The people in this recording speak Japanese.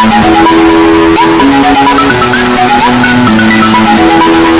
you.